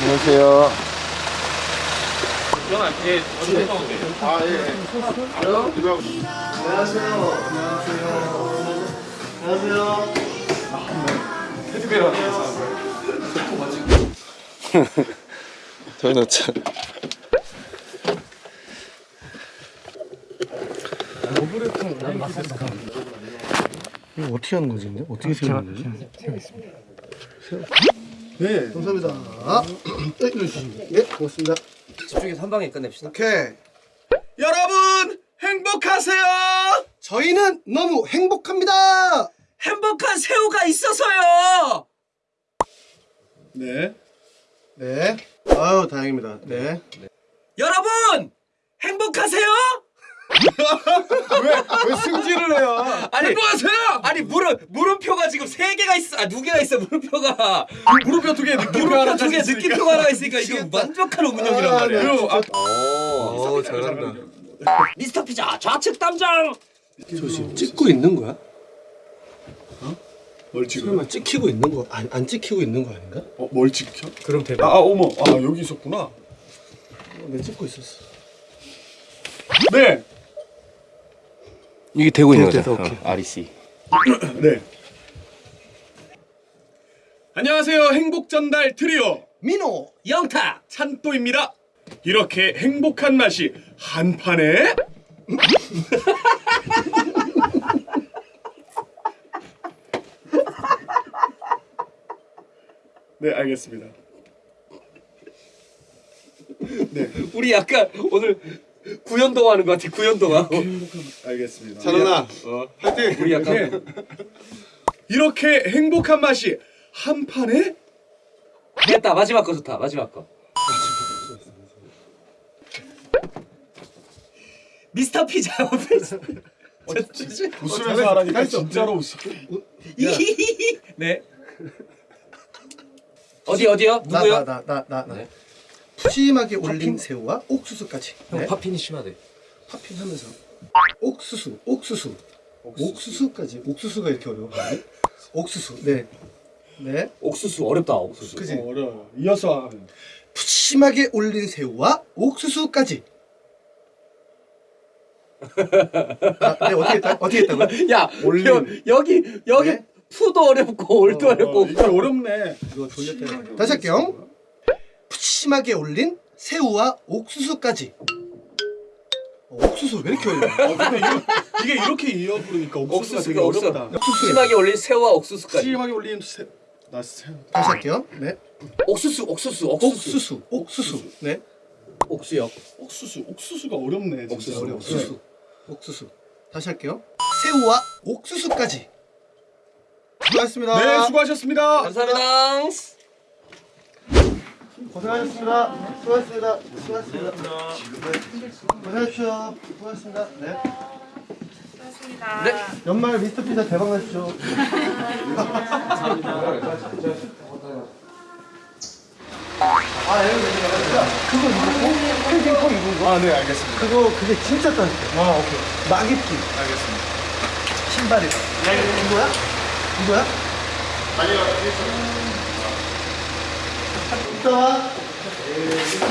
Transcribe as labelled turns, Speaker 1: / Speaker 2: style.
Speaker 1: 안녕하세요. 저희는 참.
Speaker 2: 이거 어떻게 하는 거지 근데? 어떻게 세우는 거지?
Speaker 3: 네, 감사합니다. 네, 이러시죠. 네, 고맙습니다.
Speaker 4: 집중해서 한 방에 끝냅시다.
Speaker 3: 오케이.
Speaker 5: 여러분 행복하세요.
Speaker 3: 저희는 너무 행복합니다.
Speaker 4: 행복한 새우가 있어서요.
Speaker 5: 네.
Speaker 3: 네. 아유, 다행입니다. 네.
Speaker 4: 여러분 행복하세요?
Speaker 5: 왜 승질을 해요?
Speaker 4: 아니
Speaker 5: 행복하세요.
Speaker 4: 아니 물음 물음표가 지금 세 개가 있어. 아두 개가 있어 물음표가.
Speaker 5: 무릎표 두 개,
Speaker 4: 물음표
Speaker 5: 하나
Speaker 4: 두개 느낌표 하나가 있으니까 이거 완벽한 운영이란 말이야.
Speaker 5: 그리고 아,
Speaker 1: 오, 잘한다.
Speaker 4: 미스터 피자 좌측 담장.
Speaker 2: 저 지금 찍고 있는 거야?
Speaker 5: 뭘 지금?
Speaker 2: 설마 찍히고 있는 거? 안, 안 찍히고 있는 거 아닌가?
Speaker 5: 어, 뭘 지켜?
Speaker 4: 그럼 대박.
Speaker 5: 아, 아, 어머, 아 여기 있었구나.
Speaker 2: 어, 내가 찍고 있었어
Speaker 5: 네,
Speaker 1: 이게 되고 있는 거죠?
Speaker 2: 오케이.
Speaker 1: 어, REC.
Speaker 5: 네. 안녕하세요, 행복 전달 트리오
Speaker 3: 민호.
Speaker 4: 영탁.
Speaker 5: 찬또입니다. 이렇게 행복한 맛이 한 판에 네, 알겠습니다.
Speaker 4: 우리 약간 오늘 구연동 하는 것 같아 구연동화.
Speaker 5: 알겠습니다.
Speaker 3: 찬원아.
Speaker 5: 화이팅!
Speaker 4: 우리 약간
Speaker 5: 이렇게 행복한 맛이 한 판에
Speaker 4: 됐다 마지막 거 좋다 마지막 거. 미스터 피자
Speaker 5: 웃으면서 하라니까 진짜로 웃어.
Speaker 4: 네. 어디 어디요?
Speaker 3: 나,
Speaker 4: 누구요?
Speaker 3: 나, 나, 나, 나, 나.
Speaker 4: 네.
Speaker 3: 푸짐하게 올린 새우와 옥수수까지.
Speaker 4: 형
Speaker 3: 네.
Speaker 4: 파핀이 심하대.
Speaker 3: 파핑하면서 옥수수, 옥수수, 옥수수. 까지 옥수수가 이렇게 어려워. 옥수수. 네. 네.
Speaker 4: 옥수수 어렵다 옥수수.
Speaker 3: 그지?
Speaker 5: 어, 어려워. 이어서 하면.
Speaker 3: 푸짐하게 올린 새우와 옥수수까지. 아, 네, 어떻게 했다? 어떻게 했다고요?
Speaker 4: 야
Speaker 5: 올림.
Speaker 4: 여, 여기 여기
Speaker 3: 네.
Speaker 4: 푸도 어렵고 올도
Speaker 5: 어,
Speaker 4: 어렵고.
Speaker 5: 이게 어렵네.
Speaker 3: 이거 돌렸다. 다시 할게요. 푸짐하게 올린 새우와 옥수수까지. 어, 옥수수 왜 이렇게 어려워?
Speaker 5: 어, 이게 이렇게 이어 부르니까 옥수수가 되게
Speaker 4: 옥수수가 없어.
Speaker 5: 어렵다.
Speaker 3: 옥수수.
Speaker 4: 심하게 올린 새우와 옥수수까지.
Speaker 5: 심하게 올린 새. 나 새.
Speaker 3: 다시 할게요. 네.
Speaker 4: 옥수수 옥수수 옥수수
Speaker 3: 옥수수, 옥수수. 네.
Speaker 4: 옥수역.
Speaker 5: 옥수수. 옥수수가 어렵네. 진짜.
Speaker 4: 옥수수,
Speaker 3: 어려워. 옥수수. 옥수수. 다시 할게요. 새우와 옥수수까지. 수고하셨습니다.
Speaker 5: 네, 수고하셨습니다.
Speaker 4: 감사합니다.
Speaker 3: 고생하셨습니다. 수고하셨습니다. 수고하셨습니다. 네. 고생하십시오. 수고하셨습니다. 네.
Speaker 4: 네.
Speaker 3: 연말 미스터 피자 대박 나십시오. 아, 여기 그거 입고 팬딩코 입은 거?
Speaker 5: 아, 네, 알겠습니다.
Speaker 3: 그거 그게 진짜 따뜻해. 아, 오케이. 막 입기.
Speaker 5: 알겠습니다.
Speaker 3: 신발이다. 이거야? 이거야? 아니요. 이따 와.